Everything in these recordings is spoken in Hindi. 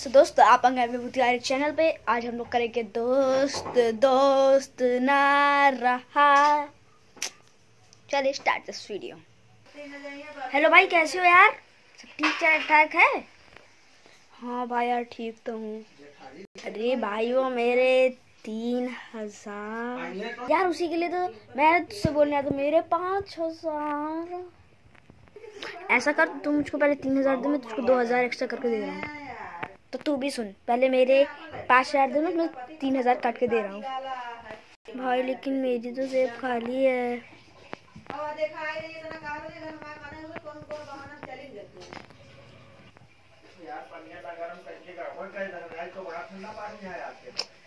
सो so, दोस्त आप अंगे बुतियारी चैनल पे। आज हम लोग करेंगे दोस्त दोस्त ना रहा। चलिए स्टार्ट दिस वीडियो हेलो भाई कैसे हो यार? सब ठीक ठाक है? हाँ भाई यार ठीक तो हूँ। अरे भाई वो मेरे तीन हज़ार। यार उसी के लिए तो मैं तुझसे बोलने आया तो मेरे पाँच हज़ार। ऐसा कर तुम मुझको पहले तीन हज़ार दो मैं तुझको दो हज़ार एक्स्ट्रा करके दे रहा हूँ। तो तू भी सुन। पहले मेरे पाँच हज़ार दे मैं तीन हज़ार काट के दे रहा हूँ। भाई, लेकिन मेरी तो जेब खाली है।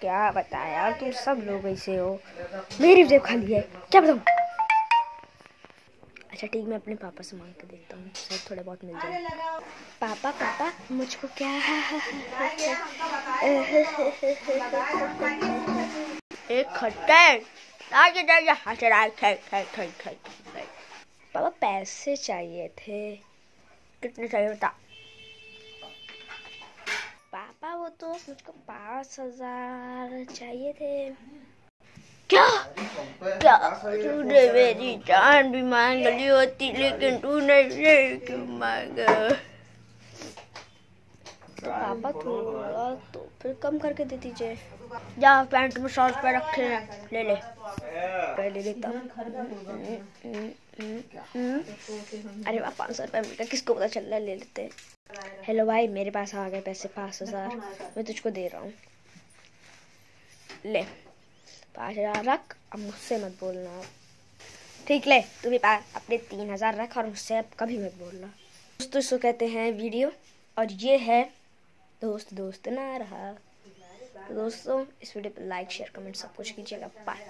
क्या बताया? तुम सब लोग ऐसे हो। मेरी जेब खाली है। क्या बताऊँ? अच्छा ठीक मैं अपने पापा से मांग के देखता हूँ। शायद थोड़ा बहुत मिल जाए। पापा पापा, मुझको क्या एक खट्टा पापा, पैसे चाहिए थे। कितने चाहिए बता। पापा, वो तो मुझको पाँच हज़ार चाहिए थे। तूने मेरी जान भी मांग ली होती लेकिन तूने ये क्यों मांगा? तो पापा थोड़ा तो फिर कम करके दे दीजिए। जा पैंट में सौ रुपये रखे हैं। ले ले। पहले देता अरे वाह पाँच सौ रुपये मिल गया किसको पता चल रहा है ले लेते हेलो भाई मेरे पास आ गए पैसे पाँच हज़ार मैं तुझको दे रहा हूँ। ले। पाँच हज़ार रख अब मुझसे मत बोलना। ठीक ले, तू भी अपने तीन हज़ार रख और मुझसे अब कभी मत बोलना। दोस्तों, इसको कहते हैं वीडियो। और ये है दोस्त दोस्त ना रहा। तो दोस्तों, इस वीडियो पर लाइक शेयर कमेंट सब कुछ कीजिएगा। बाय